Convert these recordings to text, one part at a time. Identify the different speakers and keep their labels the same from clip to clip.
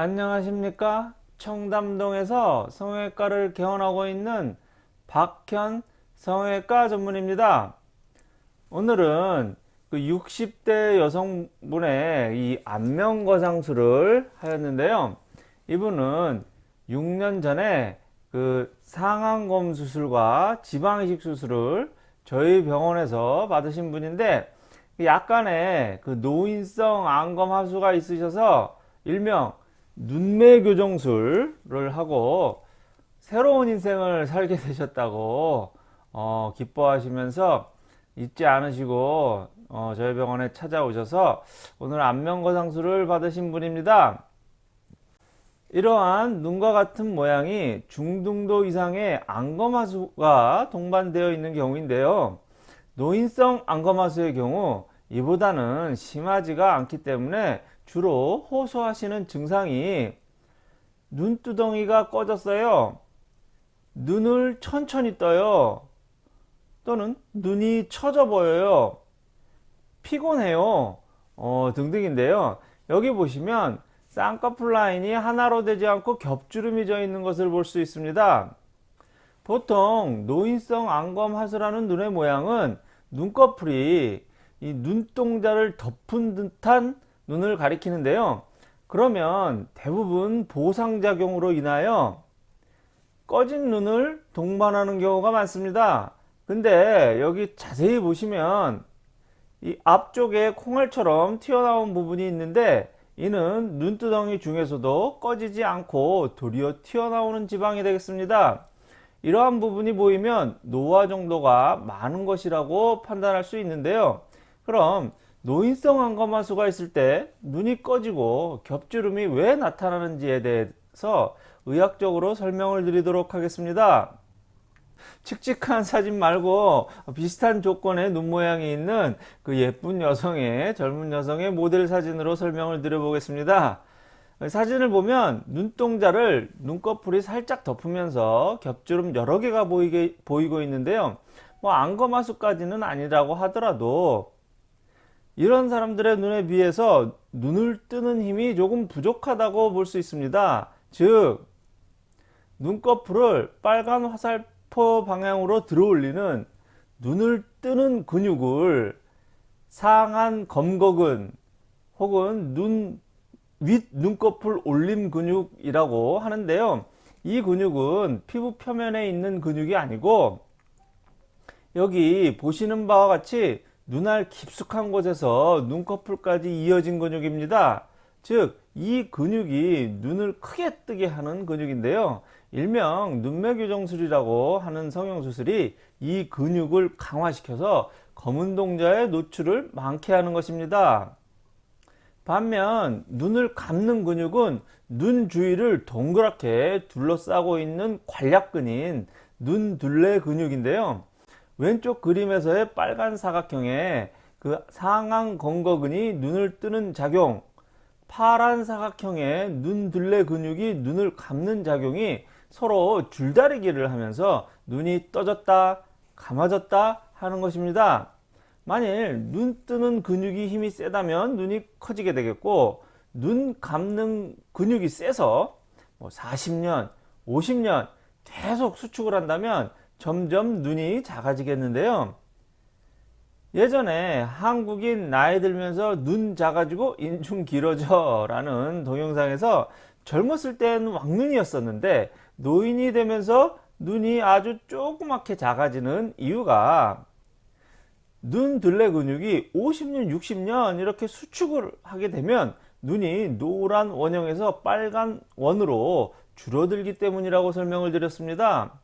Speaker 1: 안녕하십니까? 청담동에서 성형외과를 개원하고 있는 박현 성형외과 전문입니다. 오늘은 그 60대 여성분의 이 안면 거상술을 하였는데요. 이분은 6년 전에 그 상안검 수술과 지방이식 수술을 저희 병원에서 받으신 분인데 약간의 그 노인성 안검 하수가 있으셔서 일명 눈매 교정술을 하고 새로운 인생을 살게 되셨다고 어, 기뻐하시면서 잊지 않으시고 어, 저희 병원에 찾아오셔서 오늘 안면거상술을 받으신 분입니다. 이러한 눈과 같은 모양이 중등도 이상의 안검하수가 동반되어 있는 경우인데요. 노인성 안검하수의 경우 이보다는 심하지가 않기 때문에 주로 호소하시는 증상이 눈두덩이가 꺼졌어요. 눈을 천천히 떠요. 또는 눈이 처져 보여요. 피곤해요. 어, 등등인데요. 여기 보시면 쌍꺼풀 라인이 하나로 되지 않고 겹주름이 져 있는 것을 볼 수 있습니다. 보통 노인성 안검 하수라는 눈의 모양은 눈꺼풀이 이 눈동자를 덮은 듯한 눈을 가리키는데요. 그러면 대부분 보상작용으로 인하여 꺼진 눈을 동반하는 경우가 많습니다. 근데 여기 자세히 보시면 이 앞쪽에 콩알처럼 튀어나온 부분이 있는데 이는 눈두덩이 중에서도 꺼지지 않고 도리어 튀어나오는 지방이 되겠습니다. 이러한 부분이 보이면 노화 정도가 많은 것이라고 판단할 수 있는데요. 그럼 노인성 안검하수가 있을 때 눈이 꺼지고 겹주름이 왜 나타나는지에 대해서 의학적으로 설명을 드리도록 하겠습니다. 칙칙한 사진 말고 비슷한 조건의 눈 모양이 있는 그 예쁜 여성의 젊은 여성의 모델 사진으로 설명을 드려 보겠습니다. 사진을 보면 눈동자를 눈꺼풀이 살짝 덮으면서 겹주름 여러 개가 보이게, 보이고 있는데요. 뭐 안검하수까지는 아니라고 하더라도 이런 사람들의 눈에 비해서 눈을 뜨는 힘이 조금 부족하다고 볼 수 있습니다. 즉 눈꺼풀을 빨간 화살표 방향으로 들어올리는 눈을 뜨는 근육을 상한 검거근 혹은 눈 윗 눈꺼풀 올림 근육이라고 하는데요. 이 근육은 피부 표면에 있는 근육이 아니고 여기 보시는 바와 같이 눈알 깊숙한 곳에서 눈꺼풀까지 이어진 근육입니다. 즉, 이 근육이 눈을 크게 뜨게 하는 근육인데요. 일명 눈매교정술이라고 하는 성형수술이 이 근육을 강화시켜서 검은 동자의 노출을 많게 하는 것입니다. 반면 눈을 감는 근육은 눈 주위를 동그랗게 둘러싸고 있는 관략근인 눈둘레 근육인데요. 왼쪽 그림에서의 빨간 사각형에 그 상앙 건거근이 눈을 뜨는 작용 파란 사각형의 눈둘레 근육이 눈을 감는 작용이 서로 줄다리기를 하면서 눈이 떠졌다 감아졌다 하는 것입니다. 만일 눈 뜨는 근육이 힘이 세다면 눈이 커지게 되겠고 눈 감는 근육이 세서 뭐 40년 50년 계속 수축을 한다면 점점 눈이 작아지겠는데요. 예전에 한국인 나이 들면서 눈 작아지고 인중 길어져 라는 동영상에서 젊었을 때는 왕눈이었었는데 노인이 되면서 눈이 아주 조그맣게 작아지는 이유가 눈 둘레 근육이 50년 60년 이렇게 수축을 하게 되면 눈이 노란 원형에서 빨간 원으로 줄어들기 때문이라고 설명을 드렸습니다.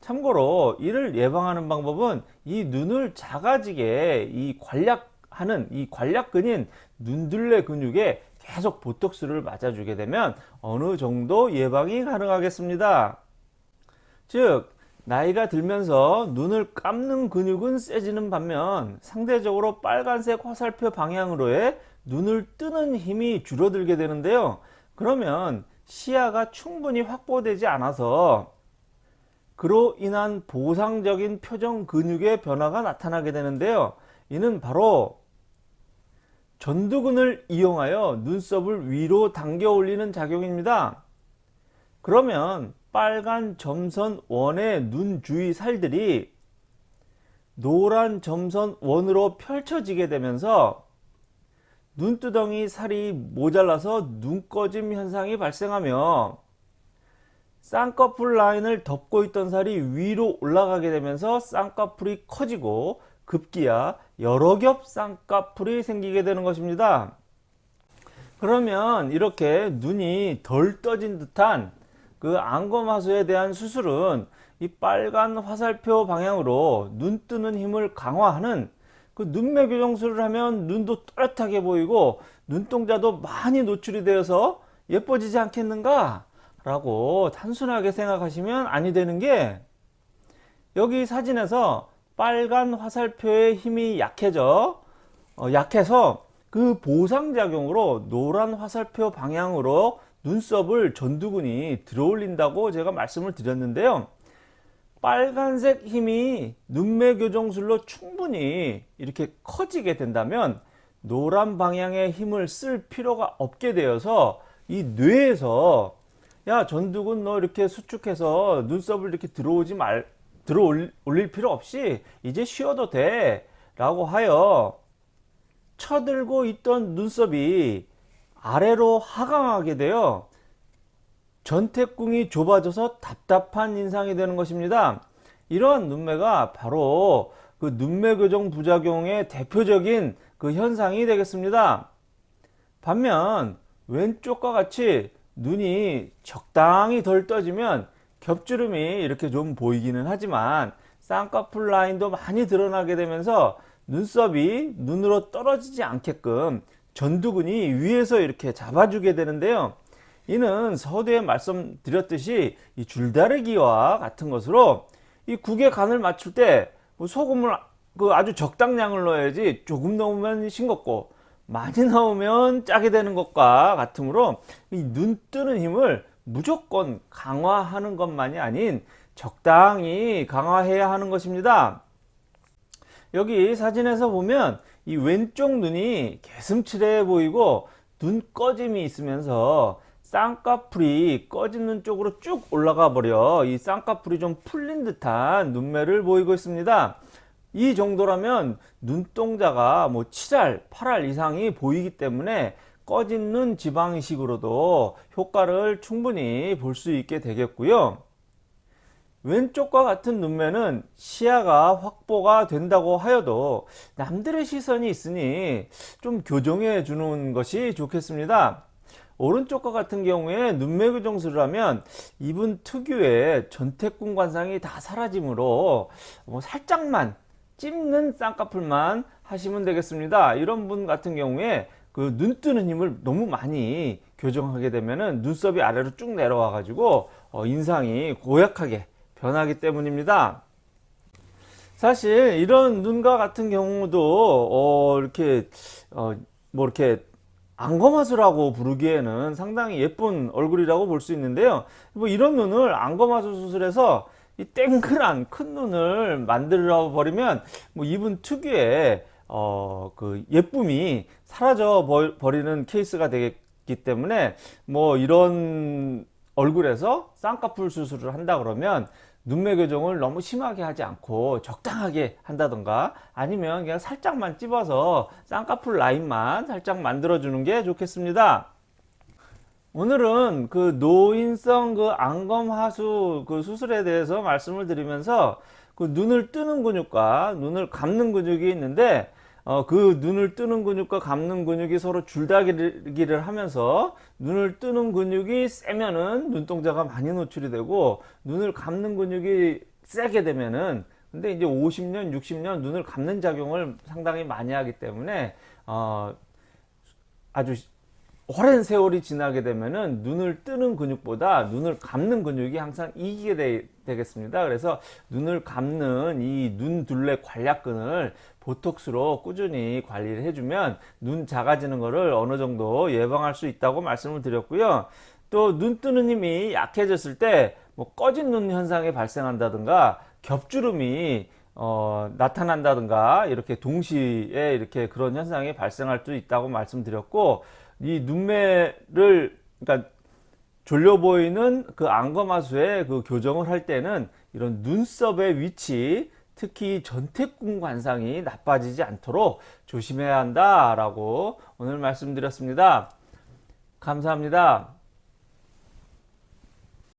Speaker 1: 참고로 이를 예방하는 방법은 이 눈을 작아지게 이 관략하는 이 관략근인 눈둘레 근육에 계속 보톡스를 맞아주게 되면 어느 정도 예방이 가능하겠습니다. 즉 나이가 들면서 눈을 감는 근육은 세지는 반면 상대적으로 빨간색 화살표 방향으로의 눈을 뜨는 힘이 줄어들게 되는데요. 그러면 시야가 충분히 확보되지 않아서 그로 인한 보상적인 표정 근육의 변화가 나타나게 되는데요. 이는 바로 전두근을 이용하여 눈썹을 위로 당겨 올리는 작용입니다. 그러면 빨간 점선 원의 눈 주위 살들이 노란 점선 원으로 펼쳐지게 되면서 눈두덩이 살이 모자라서 눈꺼짐 현상이 발생하며 쌍꺼풀 라인을 덮고 있던 살이 위로 올라가게 되면서 쌍꺼풀이 커지고 급기야 여러 겹 쌍꺼풀이 생기게 되는 것입니다. 그러면 이렇게 눈이 덜 떠진 듯한 그 안검하수에 대한 수술은 이 빨간 화살표 방향으로 눈 뜨는 힘을 강화하는 그 눈매 교정술을 하면 눈도 또렷하게 보이고 눈동자도 많이 노출이 되어서 예뻐지지 않겠는가 라고 단순하게 생각하시면 아니 되는 게 여기 사진에서 빨간 화살표의 힘이 약해져 어, 약해서 그 보상작용으로 노란 화살표 방향으로 눈썹을 전두근이 들어올린다고 제가 말씀을 드렸는데요. 빨간색 힘이 눈매 교정술로 충분히 이렇게 커지게 된다면 노란 방향의 힘을 쓸 필요가 없게 되어서 이 뇌에서 야 전두근 너 이렇게 수축해서 눈썹을 이렇게 들어오지 말 들어 올릴 필요 없이 이제 쉬어도 돼 라고 하여 쳐들고 있던 눈썹이 아래로 하강하게 되어 전태궁이 좁아져서 답답한 인상이 되는 것입니다. 이러한 눈매가 바로 그 눈매 교정 부작용의 대표적인 그 현상이 되겠습니다. 반면 왼쪽과 같이 눈이 적당히 덜 떠지면 겹주름이 이렇게 좀 보이기는 하지만 쌍꺼풀 라인도 많이 드러나게 되면서 눈썹이 눈으로 떨어지지 않게끔 전두근이 위에서 이렇게 잡아주게 되는데요. 이는 서두에 말씀드렸듯이 이 줄다리기와 같은 것으로 이 국의 간을 맞출 때뭐 소금을 그 아주 적당량을 넣어야지 조금 넣으면 싱겁고 많이 넣으면 짜게 되는 것과 같으므로 이 눈 뜨는 힘을 무조건 강화하는 것만이 아닌 적당히 강화해야 하는 것입니다. 여기 사진에서 보면 이 왼쪽 눈이 개슴츠레 보이고 눈 꺼짐이 있으면서 쌍꺼풀이 꺼진 눈 쪽으로 쭉 올라가 버려 이 쌍꺼풀이 좀 풀린 듯한 눈매를 보이고 있습니다 이 정도라면 눈동자가 뭐 7알 8알 이상이 보이기 때문에 꺼진 눈 지방이식으로도 효과를 충분히 볼 수 있게 되겠고요. 왼쪽과 같은 눈매는 시야가 확보가 된다고 하여도 남들의 시선이 있으니 좀 교정해 주는 것이 좋겠습니다. 오른쪽과 같은 경우에 눈매 교정술을 하면 이분 특유의 전태궁 관상이 다 사라지므로 뭐 살짝만 찝는 쌍꺼풀만 하시면 되겠습니다. 이런 분 같은 경우에 그 눈 뜨는 힘을 너무 많이 교정하게 되면은 눈썹이 아래로 쭉 내려와 가지고 어 인상이 고약하게 변하기 때문입니다. 사실 이런 눈과 같은 경우도 어 이렇게 어 뭐 이렇게 안검하수라고 부르기에는 상당히 예쁜 얼굴이라고 볼 수 있는데요. 뭐 이런 눈을 안검하수 수술해서 이 땡그란 큰 눈을 만들어 버리면 뭐 이분 특유의 어 그 예쁨이 사라져 버리는 케이스가 되기 때문에 뭐 이런 얼굴에서 쌍꺼풀 수술을 한다 그러면 눈매 교정을 너무 심하게 하지 않고 적당하게 한다던가 아니면 그냥 살짝만 찝어서 쌍꺼풀 라인만 살짝 만들어 주는 게 좋겠습니다 오늘은 그 노인성 그 안검하수 그 수술에 대해서 말씀을 드리면서 그 눈을 뜨는 근육과 눈을 감는 근육이 있는데 어, 그 눈을 뜨는 근육과 감는 근육이 서로 줄다리기를 하면서 눈을 뜨는 근육이 세면은 눈동자가 많이 노출이 되고 눈을 감는 근육이 세게 되면은 근데 이제 50년 60년 눈을 감는 작용을 상당히 많이 하기 때문에 어, 아주 오랜 세월이 지나게 되면은 눈을 뜨는 근육보다 눈을 감는 근육이 항상 이기게 되, 겠습니다. 그래서 눈을 감는 이 눈 둘레 관략근을 보톡스로 꾸준히 관리를 해주면 눈 작아지는 것을 어느 정도 예방할 수 있다고 말씀을 드렸고요. 또 눈 뜨는 힘이 약해졌을 때 뭐 꺼진 눈 현상이 발생한다든가 겹주름이 어, 나타난다든가 이렇게 동시에 이렇게 그런 현상이 발생할 수 있다고 말씀드렸고 이 눈매를 그러니까 졸려 보이는 그 안검하수의 그 교정을 할 때는 이런 눈썹의 위치 특히 전태궁 관상이 나빠지지 않도록 조심해야 한다라고 오늘 말씀드렸습니다. 감사합니다.